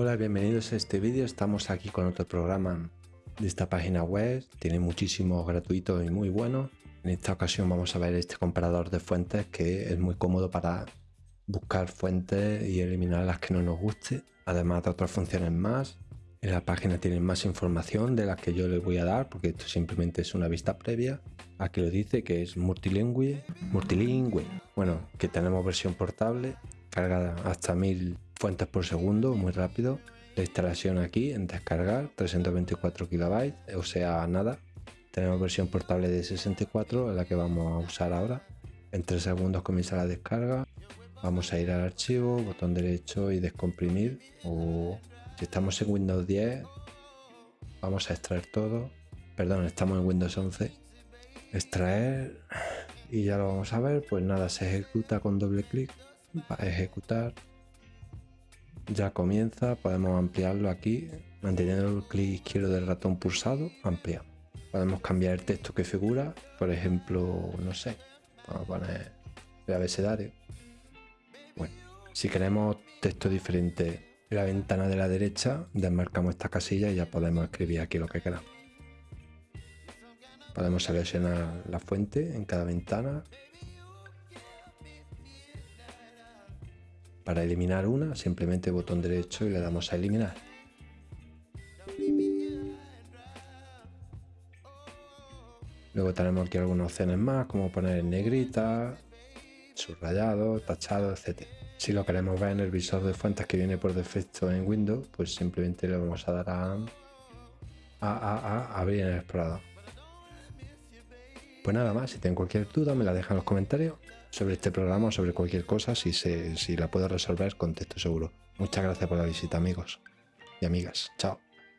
Hola, bienvenidos a este vídeo. Estamos aquí con otro programa de esta página web. Tiene muchísimos gratuitos y muy buenos. En esta ocasión vamos a ver este comparador de fuentes que es muy cómodo para buscar fuentes y eliminar las que no nos guste. Además de otras funciones más. En la página tienen más información de las que yo les voy a dar porque esto simplemente es una vista previa. Aquí lo dice que es multilingüe. Multilingüe. Bueno, que tenemos versión portable. Carga hasta 1000 fuentes por segundo, muy rápido. La instalación aquí en descargar, 324 KB, o sea, nada. Tenemos versión portable de 64, la que vamos a usar ahora. En 3 segundos comienza la descarga. Vamos a ir al archivo, botón derecho y descomprimir. O si estamos en Windows 10, vamos a extraer todo. Perdón, estamos en Windows 11. Extraer y ya lo vamos a ver. Pues nada, se ejecuta con doble clic. Va a ejecutar ya comienza, podemos ampliarlo aquí, manteniendo el clic izquierdo del ratón pulsado, ampliamos. Podemos cambiar el texto que figura, por ejemplo, no sé, vamos a poner el abecedario. Bueno, si queremos texto diferente en la ventana de la derecha, desmarcamos esta casilla y ya podemos escribir aquí lo que queramos. Podemos seleccionar la fuente en cada ventana Para eliminar una, simplemente botón derecho y le damos a eliminar. Luego tenemos aquí algunas opciones más, como poner en negrita, subrayado, tachado, etc. Si lo queremos ver en el visor de fuentes que viene por defecto en Windows, pues simplemente le vamos a dar a, a, a, abrir en el explorador. Pues nada más, si tienen cualquier duda me la dejan en los comentarios sobre este programa sobre cualquier cosa, si, se, si la puedo resolver, contesto seguro. Muchas gracias por la visita amigos y amigas. Chao.